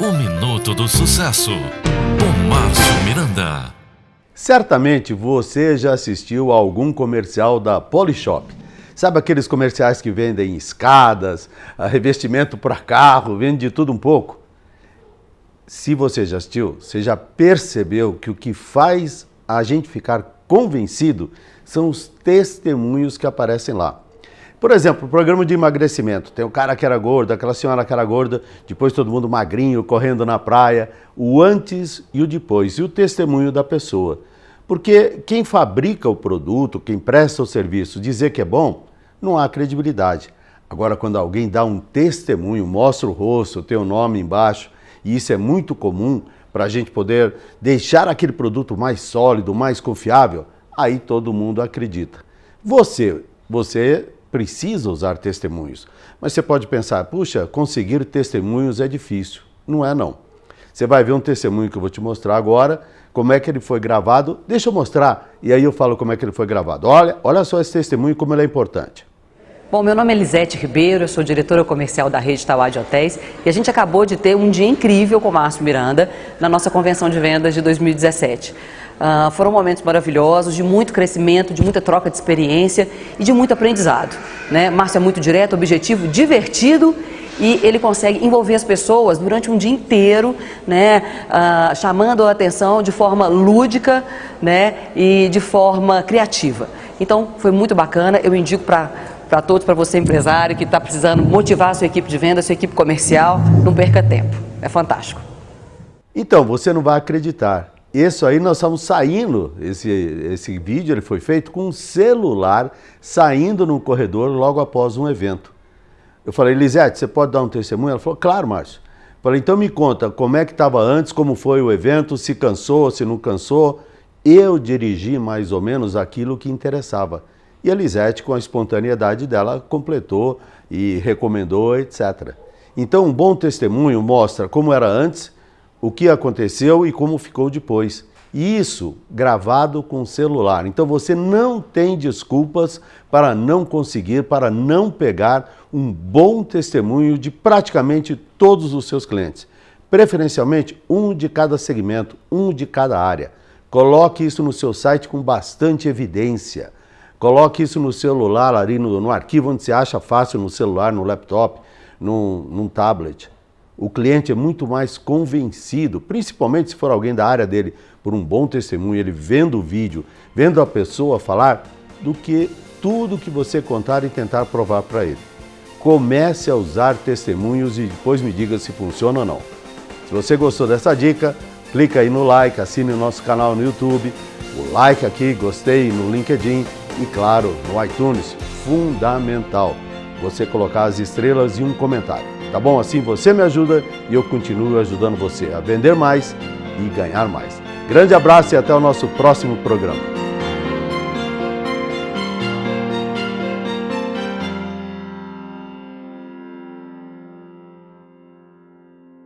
O Minuto do Sucesso, com Márcio Miranda. Certamente você já assistiu a algum comercial da Polishop. Sabe aqueles comerciais que vendem escadas, revestimento para carro, vende de tudo um pouco? Se você já assistiu, você já percebeu que o que faz a gente ficar convencido são os testemunhos que aparecem lá. Por exemplo, o programa de emagrecimento. Tem o cara que era gordo, aquela senhora que era gorda, depois todo mundo magrinho, correndo na praia. O antes e o depois, e o testemunho da pessoa. Porque quem fabrica o produto, quem presta o serviço, dizer que é bom, não há credibilidade. Agora, quando alguém dá um testemunho, mostra o rosto, tem o nome embaixo, e isso é muito comum para a gente poder deixar aquele produto mais sólido, mais confiável, aí todo mundo acredita. Você, você precisa usar testemunhos. Mas você pode pensar, puxa, conseguir testemunhos é difícil. Não é não. Você vai ver um testemunho que eu vou te mostrar agora, como é que ele foi gravado. Deixa eu mostrar e aí eu falo como é que ele foi gravado. Olha, olha só esse testemunho, como ele é importante. Bom, meu nome é Lisete Ribeiro, eu sou diretora comercial da rede Tauá de Hotéis e a gente acabou de ter um dia incrível com o Márcio Miranda na nossa convenção de vendas de 2017. Uh, foram momentos maravilhosos, de muito crescimento, de muita troca de experiência e de muito aprendizado. Né? Márcio é muito direto, objetivo, divertido e ele consegue envolver as pessoas durante um dia inteiro, né, uh, chamando a atenção de forma lúdica né, e de forma criativa. Então, foi muito bacana, eu indico para para todos, para você empresário que está precisando motivar a sua equipe de venda, a sua equipe comercial, não perca tempo. É fantástico. Então, você não vai acreditar. Isso aí nós estamos saindo, esse, esse vídeo ele foi feito com um celular saindo no corredor logo após um evento. Eu falei, Lisete, você pode dar um testemunho? Ela falou, claro, Márcio. Falei, então me conta como é que estava antes, como foi o evento, se cansou, se não cansou. Eu dirigi mais ou menos aquilo que interessava. E a Lisete, com a espontaneidade dela, completou e recomendou, etc. Então, um bom testemunho mostra como era antes o que aconteceu e como ficou depois. Isso gravado com celular. Então você não tem desculpas para não conseguir, para não pegar um bom testemunho de praticamente todos os seus clientes. Preferencialmente um de cada segmento, um de cada área. Coloque isso no seu site com bastante evidência. Coloque isso no celular, ali no, no arquivo onde você acha fácil, no celular, no laptop, num, num tablet o cliente é muito mais convencido, principalmente se for alguém da área dele, por um bom testemunho, ele vendo o vídeo, vendo a pessoa falar, do que tudo que você contar e tentar provar para ele. Comece a usar testemunhos e depois me diga se funciona ou não. Se você gostou dessa dica, clica aí no like, assine o nosso canal no YouTube, o like aqui, gostei no LinkedIn e claro, no iTunes, fundamental você colocar as estrelas e um comentário. Tá bom? Assim você me ajuda e eu continuo ajudando você a vender mais e ganhar mais. Grande abraço e até o nosso próximo programa.